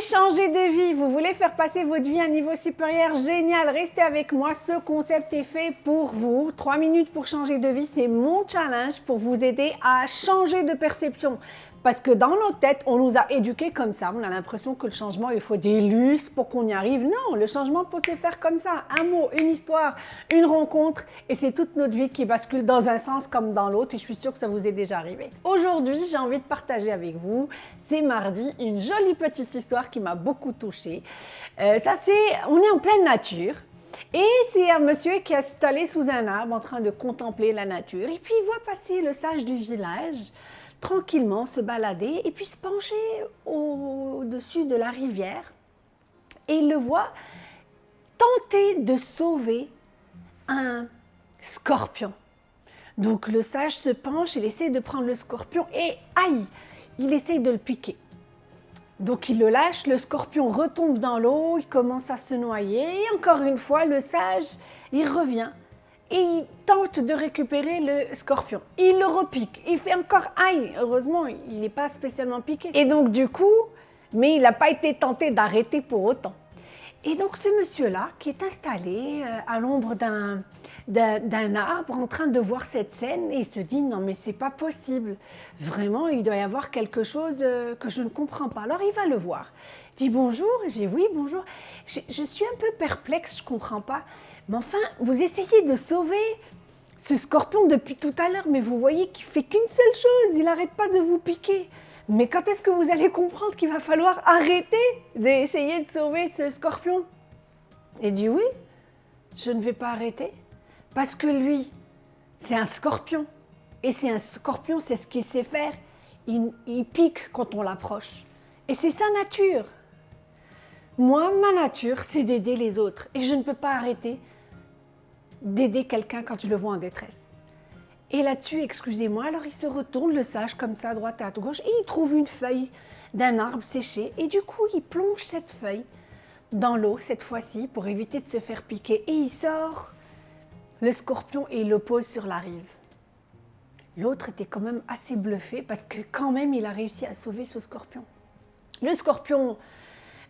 changer de vie, vous voulez faire passer votre vie à un niveau supérieur, génial, restez avec moi, ce concept est fait pour vous. 3 minutes pour changer de vie, c'est mon challenge pour vous aider à changer de perception. Parce que dans nos têtes, on nous a éduqués comme ça. On a l'impression que le changement, il faut des lustres pour qu'on y arrive. Non, le changement peut se faire comme ça. Un mot, une histoire, une rencontre. Et c'est toute notre vie qui bascule dans un sens comme dans l'autre. Et je suis sûre que ça vous est déjà arrivé. Aujourd'hui, j'ai envie de partager avec vous, c'est mardi, une jolie petite histoire qui m'a beaucoup touchée. Euh, ça, c'est, on est en pleine nature. Et c'est un monsieur qui est installé sous un arbre en train de contempler la nature. Et puis il voit passer le sage du village tranquillement se balader et puis se pencher au-dessus de la rivière. Et il le voit tenter de sauver un scorpion. Donc le sage se penche, il essaie de prendre le scorpion et aïe, il essaie de le piquer. Donc il le lâche, le scorpion retombe dans l'eau, il commence à se noyer et encore une fois le sage, il revient et il tente de récupérer le scorpion. Il le repique, il fait encore aïe, heureusement il n'est pas spécialement piqué. Et donc du coup, mais il n'a pas été tenté d'arrêter pour autant. Et donc ce monsieur-là, qui est installé euh, à l'ombre d'un arbre, en train de voir cette scène, et il se dit « Non mais c'est pas possible, vraiment il doit y avoir quelque chose euh, que je ne comprends pas ». Alors il va le voir, il dit « Bonjour », il dit « Oui, bonjour, je, je suis un peu perplexe, je comprends pas, mais enfin, vous essayez de sauver ce scorpion depuis tout à l'heure, mais vous voyez qu'il fait qu'une seule chose, il n'arrête pas de vous piquer. Mais quand est-ce que vous allez comprendre qu'il va falloir arrêter d'essayer de sauver ce scorpion? Il dit oui, je ne vais pas arrêter, parce que lui, c'est un scorpion. Et c'est un scorpion, c'est ce qu'il sait faire. Il, pique quand on l'approche. Et c'est sa nature. Moi, ma nature, c'est d'aider les autres. Et je ne peux pas arrêter d'aider quelqu'un quand je le vois en détresse. Et là-dessus, excusez-moi, alors il se retourne le sage comme ça, droite à gauche, et il trouve une feuille d'un arbre séché, et du coup, il plonge cette feuille dans l'eau, cette fois-ci, pour éviter de se faire piquer, et il sort le scorpion et il le pose sur la rive. L'autre était quand même assez bluffé, parce que quand même, il a réussi à sauver ce scorpion. Le scorpion,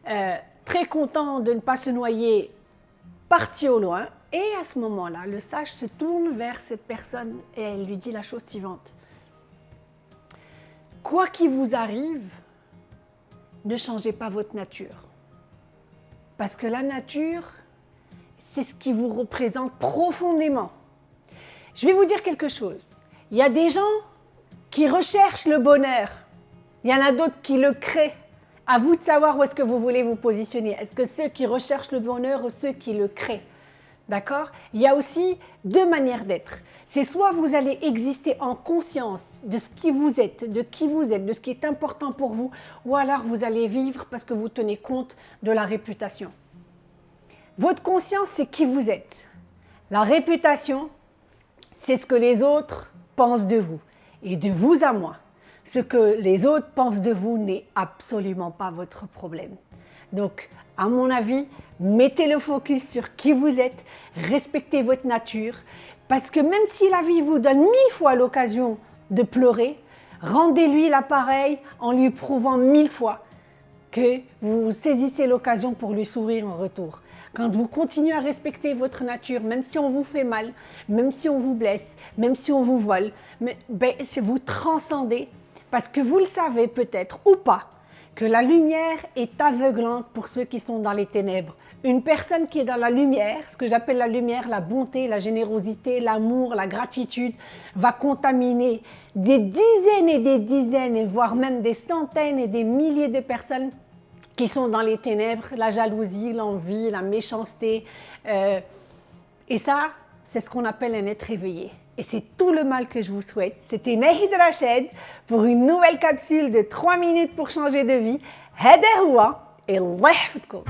euh, très content de ne pas se noyer, parti au loin, et à ce moment-là, le sage se tourne vers cette personne et elle lui dit la chose suivante. Quoi qu'il vous arrive, ne changez pas votre nature. Parce que la nature, c'est ce qui vous représente profondément. Je vais vous dire quelque chose. Il y a des gens qui recherchent le bonheur. Il y en a d'autres qui le créent. À vous de savoir où est-ce que vous voulez vous positionner. Est-ce que ceux qui recherchent le bonheur ou ceux qui le créent? D'accord? Il y a aussi deux manières d'être. C'est soit vous allez exister en conscience de ce qui vous êtes, de qui vous êtes, de ce qui est important pour vous, ou alors vous allez vivre parce que vous tenez compte de la réputation. Votre conscience, c'est qui vous êtes. La réputation, c'est ce que les autres pensent de vous. Et de vous à moi, ce que les autres pensent de vous n'est absolument pas votre problème. Donc, à mon avis, mettez le focus sur qui vous êtes, respectez votre nature, parce que même si la vie vous donne mille fois l'occasion de pleurer, rendez-lui l'appareil en lui prouvant mille fois que vous saisissez l'occasion pour lui sourire en retour. Quand vous continuez à respecter votre nature, même si on vous fait mal, même si on vous blesse, même si on vous vole, mais, ben, vous transcendez parce que vous le savez peut-être ou pas, que la lumière est aveuglante pour ceux qui sont dans les ténèbres. Une personne qui est dans la lumière, ce que j'appelle la lumière, la bonté, la générosité, l'amour, la gratitude, va contaminer des dizaines et des dizaines, voire même des centaines et des milliers de personnes qui sont dans les ténèbres, la jalousie, l'envie, la méchanceté. Euh, et ça, c'est ce qu'on appelle un être éveillé. Et c'est tout le mal que je vous souhaite. C'était Nehid Rached pour une nouvelle capsule de 3 minutes pour changer de vie. Hadahoua et lehfetko.